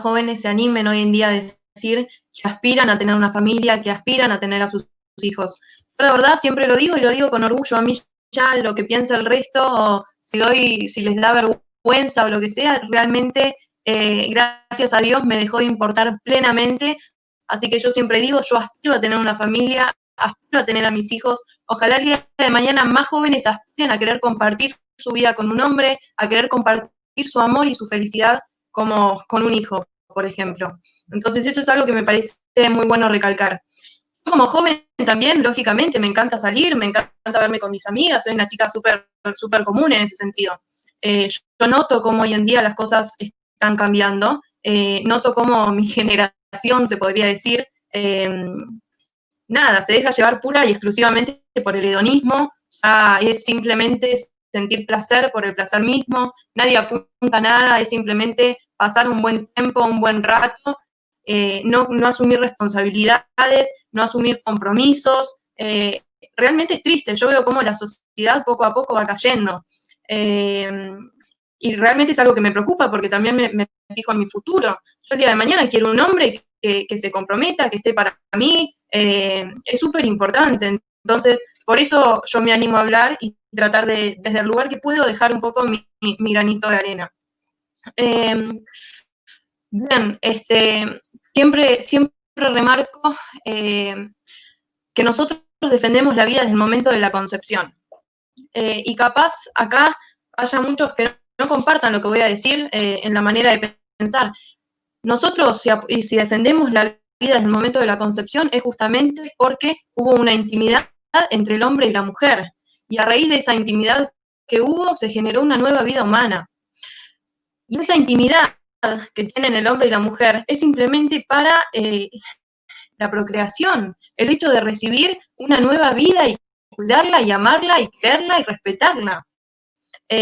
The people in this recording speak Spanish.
jóvenes se animen hoy en día a decir que aspiran a tener una familia, que aspiran a tener a sus hijos. Yo la verdad siempre lo digo y lo digo con orgullo. A mí ya lo que piensa el resto, o si, doy, si les da vergüenza o lo que sea, realmente, eh, gracias a Dios, me dejó de importar plenamente. Así que yo siempre digo, yo aspiro a tener una familia, aspiro a tener a mis hijos. Ojalá el día de mañana más jóvenes aspiren a querer compartir su vida con un hombre, a querer compartir su amor y su felicidad como con un hijo, por ejemplo. Entonces eso es algo que me parece muy bueno recalcar. Como joven también, lógicamente, me encanta salir, me encanta verme con mis amigas, soy una chica súper súper común en ese sentido. Eh, yo noto cómo hoy en día las cosas están cambiando, eh, noto cómo mi generación, se podría decir, em, nada, se deja llevar pura y exclusivamente por el hedonismo, es simplemente sentir placer por el placer mismo, nadie apunta a nada, es simplemente pasar un buen tiempo, un buen rato, eh, no, asumir responsabilidades, no asumir compromisos. Eh, realmente es triste, yo veo cómo la sociedad poco a poco va cayendo. Eh, y realmente es algo que me preocupa porque también me, fijo en mi futuro. Yo el día de mañana quiero un hombre que, se comprometa, que esté para mí, es súper importante. Entonces, por eso yo me animo a hablar y tratar de, desde el lugar que puedo, dejar un poco mi, granito de arena. Em, bien, este, siempre, siempre remarco eh, que nosotros defendemos la vida desde el momento de la concepción. Eh, y capaz acá haya muchos que no compartan lo que voy a decir eh, en la manera de pensar. Nosotros, si, si defendemos la vida desde el momento de la concepción, es justamente porque hubo una intimidad entre el hombre y la mujer. Y a raíz de esa intimidad que hubo, se generó una nueva vida humana. Y esa intimidad que tienen el hombre y la mujer es simplemente para eh, la procreación, el hecho de recibir una nueva vida y cuidarla y amarla y quererla y respetarla.